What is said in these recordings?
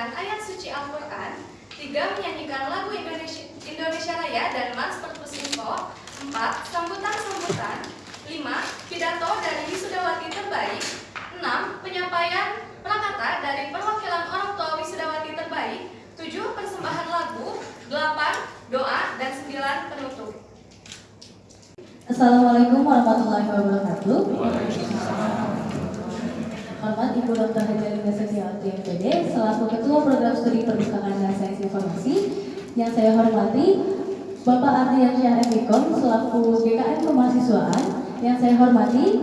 membacakan ayat suci Al-Quran, tiga menyanyikan lagu Indonesia, Indonesia Raya dan Mas Perpus Info, empat sambutan-sambutan, lima pidato dari wisudawati terbaik, enam penyampaian prakata dari perwakilan orang tua wisudawati terbaik, tujuh persembahan lagu, delapan doa, dan sembilan penutup. Assalamualaikum warahmatullahi wabarakatuh. Hormat Ibu Dr. Hajar Setiawati MPD selaku Ketua Program Studi Perpustakaan dan Sains Informasi yang saya hormati Bapak Ardian Syah Emikom selaku GKN Kemahasiswaan yang saya hormati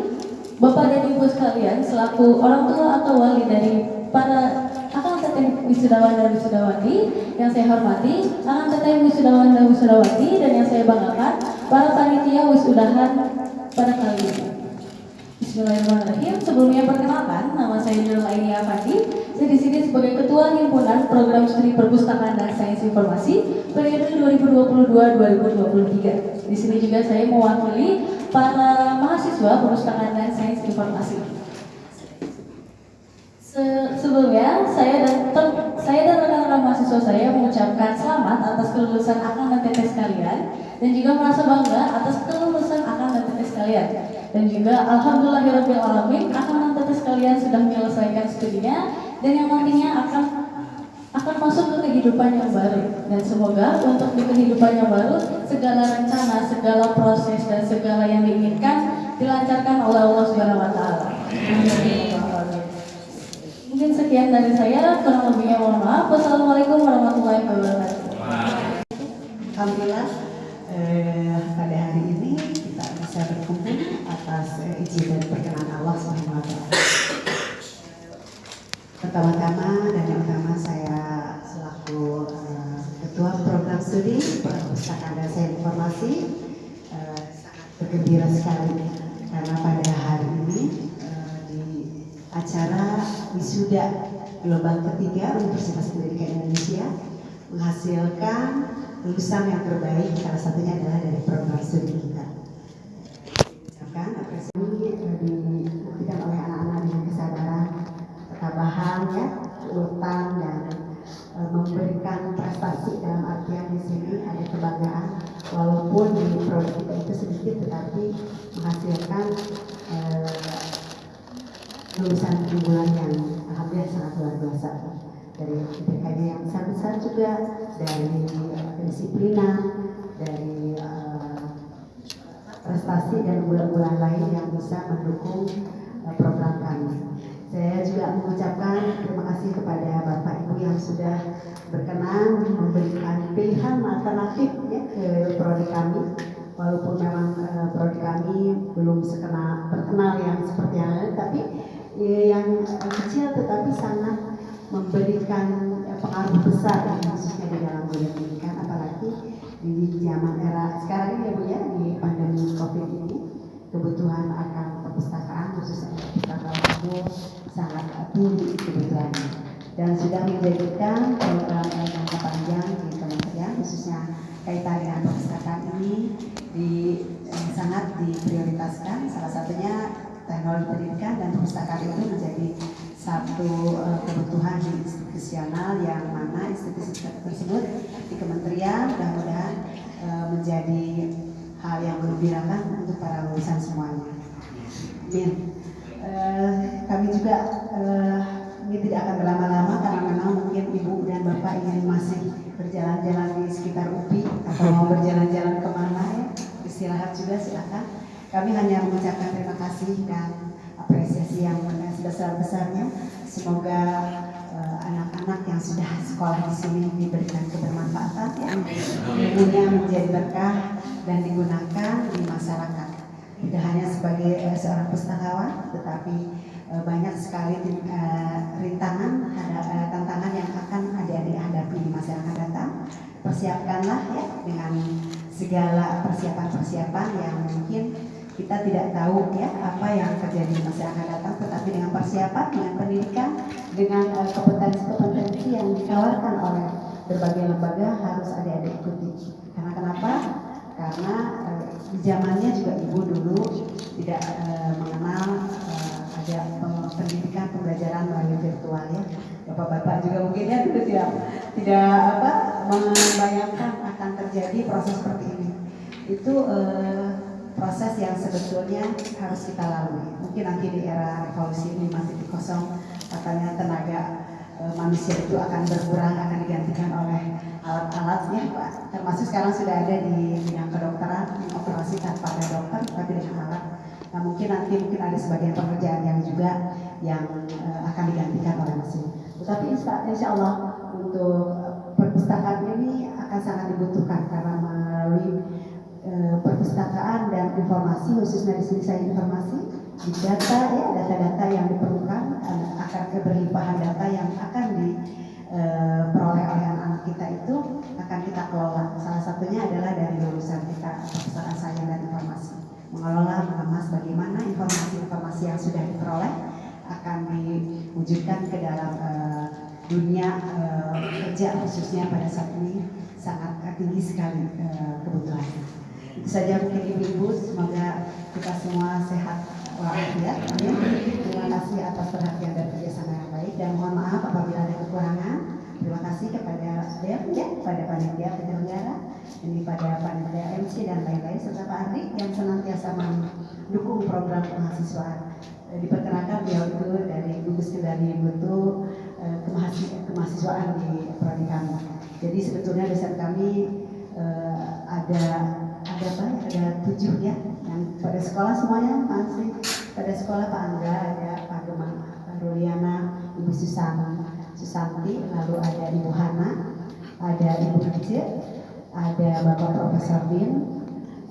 Bapak dan Ibu sekalian selaku orang tua atau wali dari para akan teteh wisudawan dan wisudawati yang saya hormati akan teteh wisudawan dan wisudawati dan yang saya banggakan para panitia wisudahan pada kali ini. Bismillahirrahmanirrahim. Sebelumnya perkenalkan, nama saya Nurul Aini Afandi. Saya di sini sebagai Ketua Himpunan Program Studi Perpustakaan dan Sains Informasi periode 2022-2023. Di sini juga saya mewakili para mahasiswa Perpustakaan dan Sains Informasi. Se sebelumnya saya dan saya dan rekan-rekan mahasiswa saya mengucapkan selamat atas kelulusan akang dan tetes sekalian dan juga merasa bangga atas kelulusan akang dan tetes sekalian dan juga alhamdulillahirabbil alamin akang dan tetes sekalian sudah menyelesaikan studinya dan yang nantinya akan akan masuk ke kehidupan yang baru dan semoga untuk di kehidupan yang baru segala rencana, segala proses dan segala yang diinginkan dilancarkan oleh Allah Subhanahu wa taala. Mungkin sekian dari saya, kurang lebihnya mohon maaf. Wassalamualaikum warahmatullahi wabarakatuh. Alhamdulillah eh, pada hari ini kita bisa berkumpul atas izin dan perkenan Allah SWT. Pertama-tama dan yang utama saya selaku eh, Ketua Program Studi Perpustakaan dan Sains Informasi eh, sangat bergembira sekali karena pada hari ini eh, di acara wisuda gelombang ketiga Universitas Pendidikan Indonesia menghasilkan lulusan yang terbaik salah satunya adalah dari program studi kita. Dibuktikan oleh anak-anak dengan kesadaran, ketabahan, ya, dan e, memberikan prestasi dalam artian di sini ada kebanggaan. Walaupun di produk kita itu sedikit tetapi menghasilkan e, lulusan unggulan yang alhamdulillah sangat luar biasa. Dari IPK yang besar-besar juga dari kedisiplinan dari uh, prestasi dan bulan-bulan lain bisa mendukung uh, program kami. Saya juga mengucapkan terima kasih kepada Bapak Ibu yang sudah berkenan memberikan pilihan alternatif ya, ke prodi kami walaupun memang uh, prodi kami belum sekenal terkenal yang seperti yang lain tapi ya, yang kecil tetapi sangat memberikan pengaruh besar ya, khususnya di dalam dunia pendidikan apalagi di zaman era sekarang ini ya ya di pandemi Covid ini kebutuhan akan perpustakaan khususnya perpustakaan umum sangat tinggi kebutuhannya. Dan sudah menjadikan program jangka panjang di kementerian khususnya kaitan dengan perpustakaan ini di eh, sangat diprioritaskan. Salah satunya teknologi pendidikan dan perpustakaan itu menjadi satu uh, kebutuhan institusional yang mana institusi tersebut di kementerian mudah-mudahan uh, menjadi hal yang menggembirakan untuk para lulusan semuanya. Amin. Uh, kami juga uh, ini tidak akan berlama-lama karena memang mungkin ibu dan bapak ingin masih berjalan-jalan di sekitar UPI atau mau berjalan-jalan ke mana ya istirahat juga silakan. Kami hanya mengucapkan terima kasih dan apresiasi yang sebesar-besarnya. Semoga anak-anak uh, yang sudah sekolah di sini diberikan kebermanfaatan ya. Ilmunya menjadi berkah dan digunakan di masyarakat. Tidak hanya sebagai uh, seorang pustakawan, tetapi uh, banyak sekali uh, rintangan, ada, uh, tantangan yang akan adik-adik hadapi di akan datang. Persiapkanlah ya dengan segala persiapan-persiapan yang mungkin kita tidak tahu ya apa yang terjadi di masa akan datang tetapi dengan persiapan dengan pendidikan dengan kompetensi-kompetensi yang ditawarkan oleh berbagai lembaga harus adik-adik ikuti karena kenapa karena uh, di zamannya juga ibu dulu tidak uh, mengenal uh, ada pendidikan pembelajaran melalui virtual ya bapak-bapak juga mungkin ya tidak tidak apa membayangkan akan terjadi proses seperti ini. Itu eh, proses yang sebetulnya harus kita lalui. Mungkin nanti di era revolusi ini masih kosong katanya tenaga eh, manusia itu akan berkurang, akan digantikan oleh alat-alatnya, Pak. Termasuk sekarang sudah ada di bidang kedokteran, operasi tanpa ada dokter, tapi dengan alat. Nah mungkin nanti mungkin ada sebagian pekerjaan yang juga yang eh, akan digantikan oleh mesin. Tetapi insya, insya Allah untuk perpustakaan ini akan sangat dibutuhkan karena melalui eh, perpustakaan dan informasi khususnya di sini saya informasi data ya data-data yang diperlukan eh, akan keberlimpahan data yang akan diperoleh oleh anak-anak kita itu akan kita kelola. Salah satunya adalah dari lulusan kita perpustakaan sains dan informasi mengelola mengemas bagaimana informasi-informasi yang sudah diperoleh akan diwujudkan ke dalam uh, dunia uh, kerja khususnya pada saat ini sangat tinggi sekali uh, kebutuhannya. Itu saja mungkin ibu-ibu, semoga kita semua sehat Amin. Terima kasih atas perhatian dan kerjasama yang baik dan mohon maaf apabila ada kekurangan. Terima kasih kepada DEF ya, kepada panitia penyelenggara, ini pada panitia MC dan lain-lain serta Pak Ardi yang senantiasa mendukung program kemahasiswaan. Eh, diperkenalkan beliau itu dari gugus kendali mutu eh, kemahasiswaan di prodi kami. Jadi sebetulnya dosen kami eh, ada ada apa? Ada tujuh ya pada sekolah semuanya masih pada sekolah Pak Angga ada Pak Gemang, Pak Ruliana, Ibu Susana, Susanti, lalu ada Ibu Hana, ada Ibu Kecil, ada Bapak Profesor Bin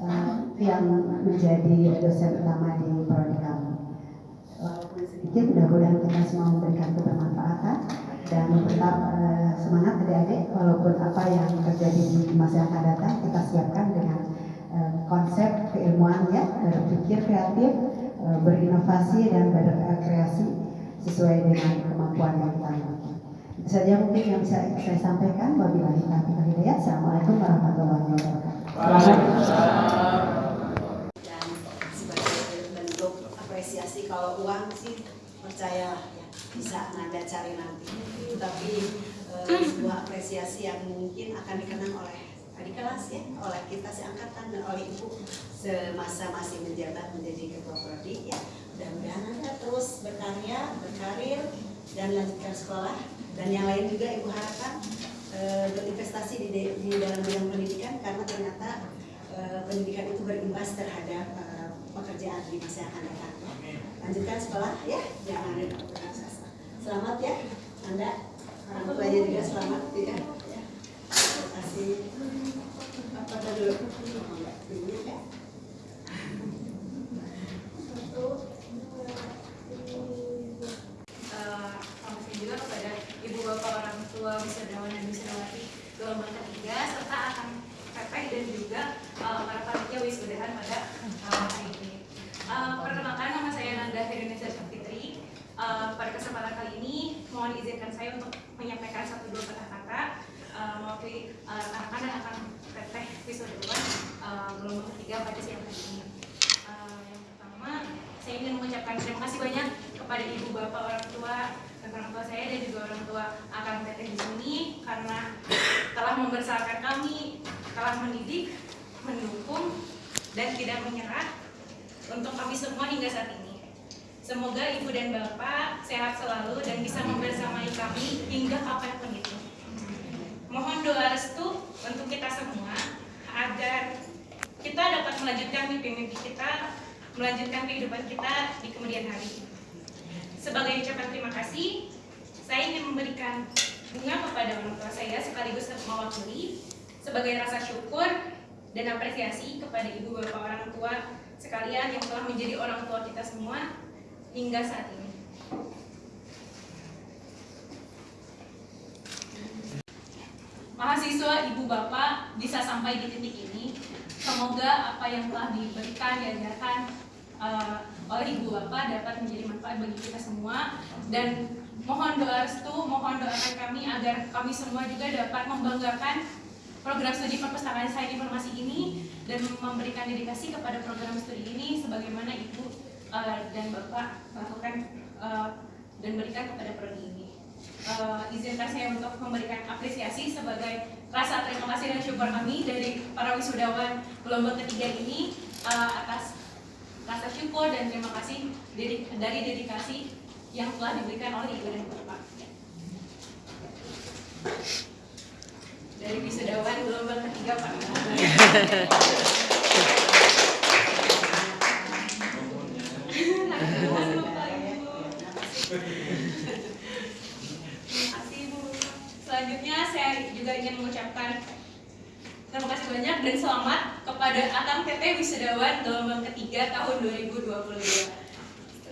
uh, yang menjadi dosen utama di prodi kami. Walaupun sedikit mudah-mudahan kita semua memberikan kebermanfaatan dan tetap uh, semangat adik-adik walaupun apa yang terjadi di masa yang akan datang kita siapkan dengan konsep keilmuan ya berpikir kreatif uh, berinovasi dan berkreasi sesuai dengan kemampuan yang kita miliki itu saja mungkin yang bisa saya sampaikan. Wabillahi taufiq hidayah. Assalamualaikum warahmatullahi wabarakatuh. Kalau uang sih percaya ya bisa nada cari nanti. Tapi e, sebuah apresiasi yang mungkin akan dikenang adik kelas ya oleh kita seangkatan dan oleh ibu semasa masih menjabat menjadi ketua prodi ya. Mudah-mudahan anda terus berkarya berkarir dan lanjutkan sekolah. Dan yang lain juga ibu harapkan e, berinvestasi di, di dalam bidang pendidikan karena ternyata e, pendidikan itu berimbas terhadap e, pekerjaan di masa yang akan datang lanjutkan sekolah ya jangan selamat ya anda. Orang tuanya juga selamat ya, ya. Nama saya Nanda. Uh, pada kesempatan kali ini mohon izinkan saya untuk menyampaikan satu dua kata-kata uh, mewakili uh, rekan-rekan dan akan teteh wisudawan uh, gelombang ketiga pada siang hari ini. Uh, yang pertama, saya ingin mengucapkan terima kasih banyak kepada ibu bapak orang tua orang tua saya dan juga orang tua akan teteh di sini karena telah membesarkan kami, telah mendidik, mendukung dan tidak menyerah untuk kami semua hingga saat ini. Semoga ibu dan bapak sehat selalu dan bisa membersamai kami hingga kapan pun itu. Mohon doa restu untuk kita semua agar kita dapat melanjutkan mimpi-mimpi kita, melanjutkan kehidupan kita di kemudian hari. Sebagai ucapan terima kasih, saya ingin memberikan bunga kepada orang tua saya sekaligus mewakili sebagai rasa syukur dan apresiasi kepada ibu bapak orang tua sekalian yang telah menjadi orang tua kita semua hingga saat ini. Mahasiswa ibu bapak bisa sampai di titik ini. Semoga apa yang telah diberikan diajarkan uh, oleh ibu bapak dapat menjadi manfaat bagi kita semua dan mohon doa restu, mohon doakan kami agar kami semua juga dapat membanggakan program studi perpustakaan sains informasi ini dan memberikan dedikasi kepada program studi ini sebagaimana ibu uh, dan bapak lakukan uh, dan berikan kepada prodi ini. eh, izinkan saya untuk memberikan apresiasi sebagai rasa terima kasih dan syukur kami dari para wisudawan gelombang ketiga ini eh, atas rasa syukur dan terima kasih dari, dedikasi yang telah diberikan oleh ibu dan bapak. Dari wisudawan gelombang ketiga Pak. Terima kasih Bu. Selanjutnya saya juga ingin mengucapkan terima kasih banyak dan selamat kepada Akang Teteh Wisudawan gelombang ketiga tahun 2022.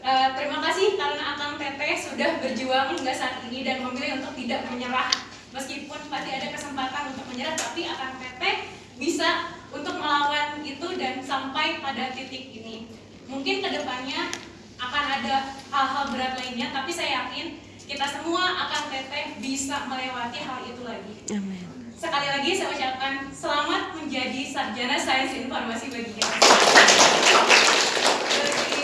Eh, terima kasih karena Akang Teteh sudah berjuang hingga saat ini dan memilih untuk tidak menyerah. Meskipun pasti ada kesempatan untuk menyerah, tapi Akang Teteh bisa untuk melawan itu dan sampai pada titik ini. Mungkin ke depannya akan ada hal-hal berat lainnya, tapi saya yakin kita semua akan teteh bisa melewati hal itu lagi. Sekali lagi saya ucapkan selamat menjadi sarjana sains informasi bagi kita. Bagi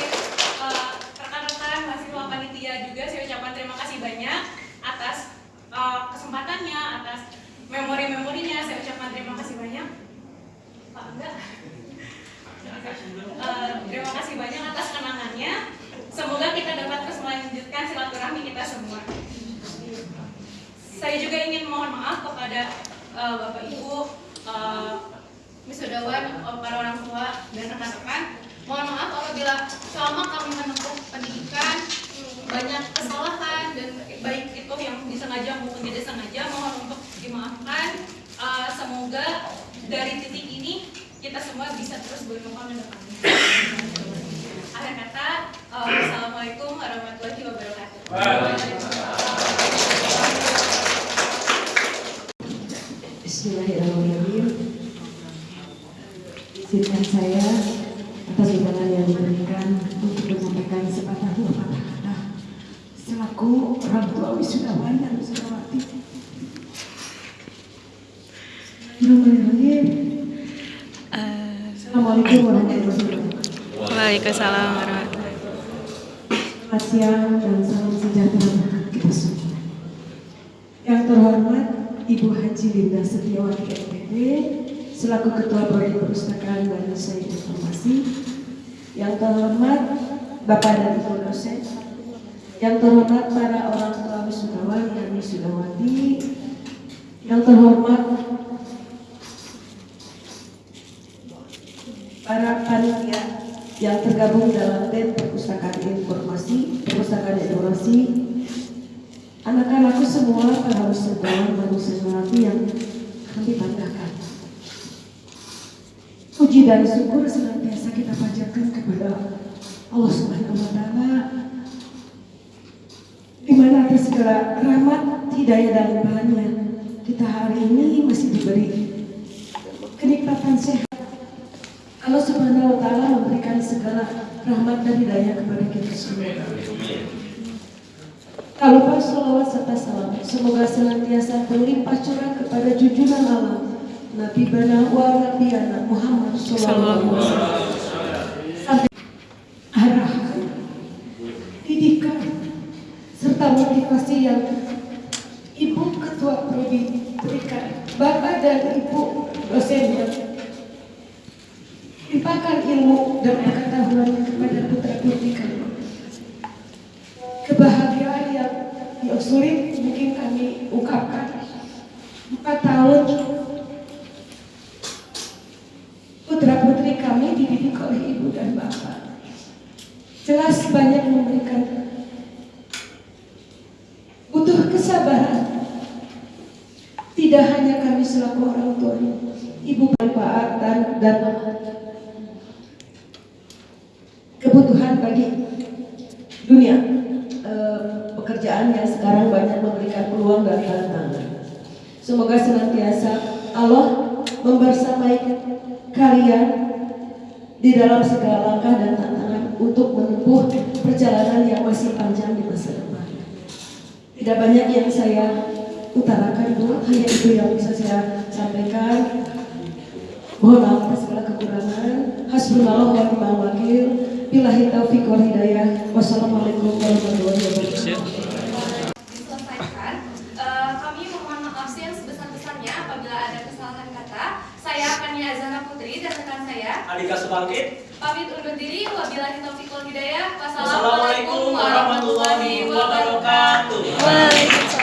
eh, rekan-rekan mahasiswa panitia juga saya ucapkan terima kasih banyak atas eh, kesempatannya, atas memori-memorinya. Saya ucapkan terima kasih banyak. Pak Angga. Eh, terima kasih banyak atas kenangannya. Semoga kita dapat terus melanjutkan silaturahmi kita semua. Saya juga ingin mohon maaf kepada eh, Bapak Ibu, eh, wisudawan, eh, para orang tua dan rekan-rekan. Mohon maaf apabila selama kami menempuh pendidikan banyak kesalahan dan baik itu yang disengaja maupun tidak sengaja mohon untuk dimaafkan. Eh, semoga dari titik ini kita semua bisa terus berkembang ke depan. Akhir kata, eh, wassalamualaikum warahmatullahi wabarakatuh. Bismillahirrahmanirrahim. Izinkan saya atas undangan yang diberikan selaku orang tua wisudawan dan wisudawati. Bismillahirrahmanirrahim. Assalamualaikum warahmatullahi wabarakatuh. Waalaikumsalam warahmatullahi Selamat siang dan salam sejahtera untuk kita semua. Yang terhormat Ibu Haji Linda Setiawati MPD selaku Ketua Prodi Perpustakaan dan Sains Informasi. Yang terhormat Bapak dan Ibu dosen. Yang terhormat para orang tua wisudawan dan wisudawati. Yang terhormat para panitia yang tergabung dalam tim perpustakaan informasi, perpustakaan informasi, anak-anakku semua para wisudawan wisudawati yang kami banggakan. Puji dan syukur senantiasa kita panjatkan kepada Allah Subhanahu wa taala di mana atas segala rahmat, hidayah dan limpahannya kita hari ini masih diberi kenikmatan sehat Allah Subhanahu wa taala memberikan segala rahmat dan hidayah kepada kita semua. Tak lupa salawat serta salam semoga senantiasa berlimpah curah kepada junjungan Allah Nabi Bana wa Nabi anak Muhammad Sallallahu Alaihi Wasallam. Sampai arahan, didikan, serta motivasi yang Ibu Ketua Prodi berikan, Bapak dan Ibu dosennya limpahkan ilmu dan pengetahuan kepada putra putri kami. Kebahagiaan yang yang sulit mungkin kami ungkapkan. Empat tahun putra putri kami dididik oleh ibu dan bapak. Jelas banyak memberikan butuh kesabaran. Tidak hanya kami selaku orang tuanya, ibu manfaatan dan kebutuhan bagi dunia Eh, pekerjaan yang sekarang banyak memberikan peluang dan tantangan. Semoga senantiasa Allah membersamai kalian di dalam segala langkah dan tantangan untuk menempuh perjalanan yang masih panjang di masa depan. Tidak banyak yang saya utarakan, Bu. Hanya itu yang bisa saya sampaikan. Mohon maaf atas segala kekurangan. Hasbunallah wa ni'mal wakil. Billahi taufiq wal hidayah. Wassalamualaikum warahmatullahi wabarakatuh. Saya Andika Subangkit. pamit undur diri. Wabillahi taufiq wal hidayah. Wassalamualaikum warahmatullahi wabarakatuh. Waalaikumsalam.